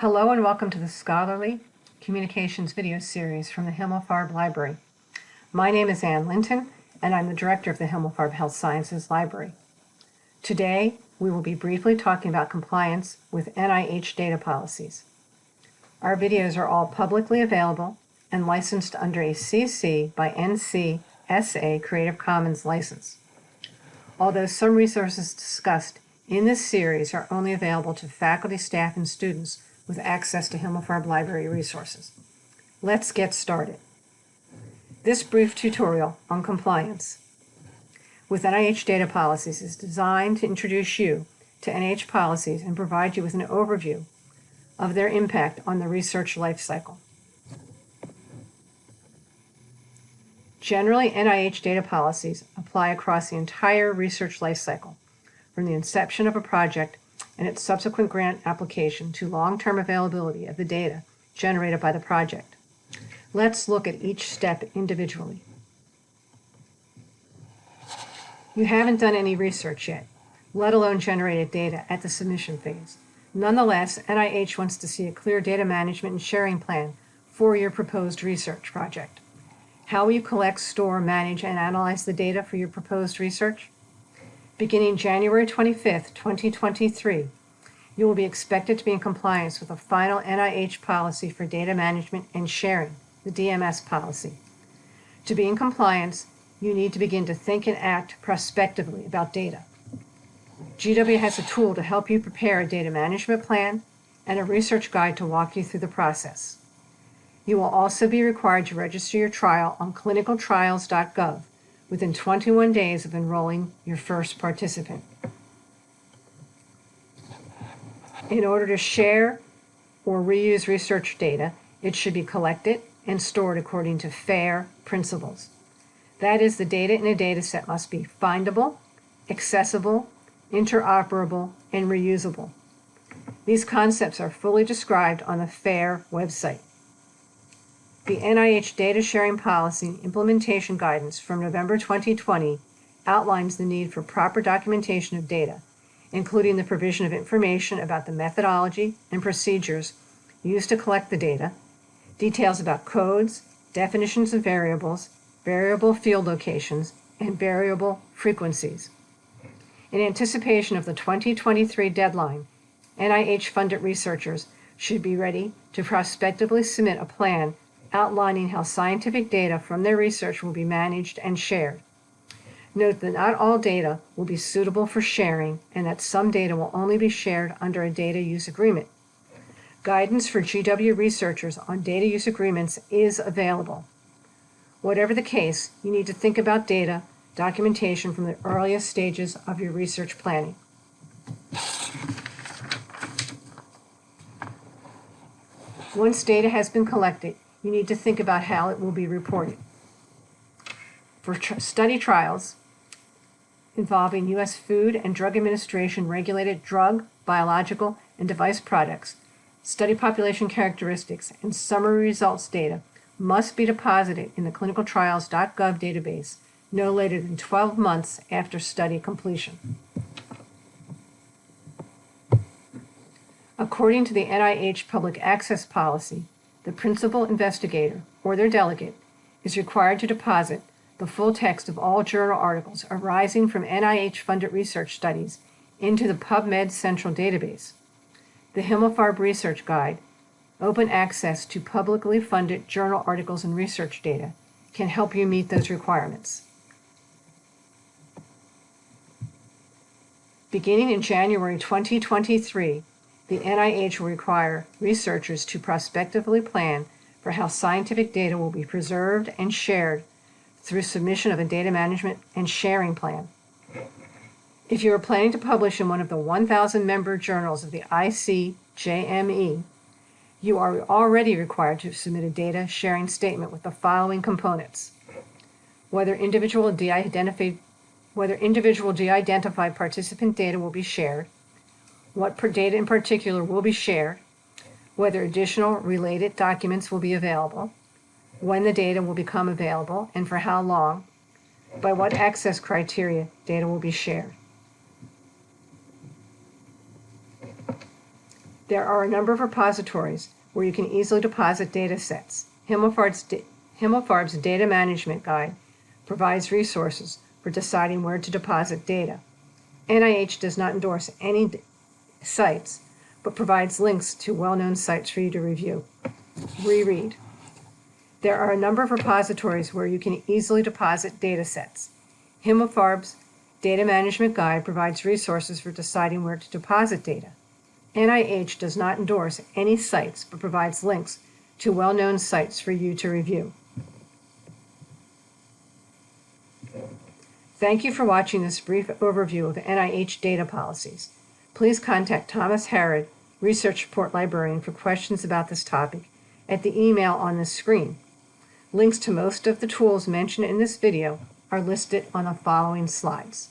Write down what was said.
Hello and welcome to the Scholarly Communications video series from the Himmelfarb Library. My name is Anne Linton and I'm the director of the Himmelfarb Health Sciences Library. Today, we will be briefly talking about compliance with NIH data policies. Our videos are all publicly available and licensed under a CC by NC SA Creative Commons license. Although some resources discussed in this series are only available to faculty, staff, and students with access to Himmelfarb Library resources. Let's get started. This brief tutorial on compliance with NIH data policies is designed to introduce you to NIH policies and provide you with an overview of their impact on the research lifecycle. Generally, NIH data policies apply across the entire research lifecycle, from the inception of a project and its subsequent grant application to long-term availability of the data generated by the project. Let's look at each step individually. You haven't done any research yet, let alone generated data at the submission phase. Nonetheless, NIH wants to see a clear data management and sharing plan for your proposed research project. How will you collect, store, manage, and analyze the data for your proposed research? Beginning January 25, 2023, you will be expected to be in compliance with the final NIH policy for data management and sharing, the DMS policy. To be in compliance, you need to begin to think and act prospectively about data. GW has a tool to help you prepare a data management plan and a research guide to walk you through the process. You will also be required to register your trial on clinicaltrials.gov within 21 days of enrolling your first participant. In order to share or reuse research data, it should be collected and stored according to FAIR principles. That is, the data in a data set must be findable, accessible, interoperable, and reusable. These concepts are fully described on the FAIR website. The NIH Data Sharing Policy Implementation Guidance from November 2020 outlines the need for proper documentation of data, including the provision of information about the methodology and procedures used to collect the data, details about codes, definitions of variables, variable field locations, and variable frequencies. In anticipation of the 2023 deadline, NIH-funded researchers should be ready to prospectively submit a plan outlining how scientific data from their research will be managed and shared. Note that not all data will be suitable for sharing and that some data will only be shared under a data use agreement. Guidance for GW researchers on data use agreements is available. Whatever the case, you need to think about data documentation from the earliest stages of your research planning. Once data has been collected, you need to think about how it will be reported. For tr study trials involving U.S. Food and Drug Administration regulated drug, biological, and device products, study population characteristics, and summary results data must be deposited in the clinicaltrials.gov database no later than 12 months after study completion. According to the NIH Public Access Policy, the principal investigator or their delegate is required to deposit the full text of all journal articles arising from NIH-funded research studies into the PubMed Central Database. The Himmelfarb Research Guide, open access to publicly funded journal articles and research data, can help you meet those requirements. Beginning in January 2023, the NIH will require researchers to prospectively plan for how scientific data will be preserved and shared through submission of a data management and sharing plan. If you are planning to publish in one of the 1,000 member journals of the ICJME, you are already required to submit a data sharing statement with the following components. Whether individual de-identified whether individual de-identified participant data will be shared, what data in particular will be shared, whether additional related documents will be available, when the data will become available and for how long, by what access criteria data will be shared. There are a number of repositories where you can easily deposit data sets. Himmelfarb's, Himmelfarb's Data Management Guide provides resources for deciding where to deposit data. NIH does not endorse any sites, but provides links to well-known sites for you to review. Reread. There are a number of repositories where you can easily deposit data sets. Himmelfarb's Data Management Guide provides resources for deciding where to deposit data. NIH does not endorse any sites but provides links to well-known sites for you to review. Thank you for watching this brief overview of NIH data policies. Please contact Thomas Harrod, Research Support Librarian, for questions about this topic at the email on the screen. Links to most of the tools mentioned in this video are listed on the following slides.